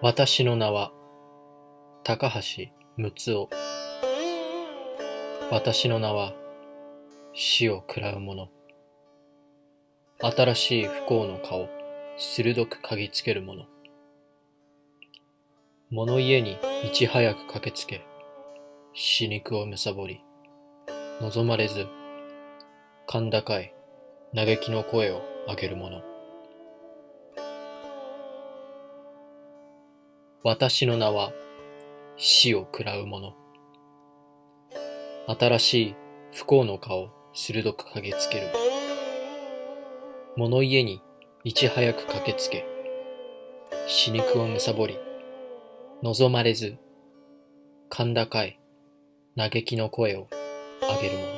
私の名は高橋睦夫。私の名は死を喰らう者。新しい不幸の顔鋭く嗅ぎつける者。物家にいち早く駆けつけ死肉をむさぼり望まれず甲高い嘆きの声を上げる者。私の名は死を喰らう者。新しい不幸の顔を鋭く嗅ぎつける。物家にいち早く駆けつけ。死肉をむさぼり望まれず甲高い嘆きの声を上げる者。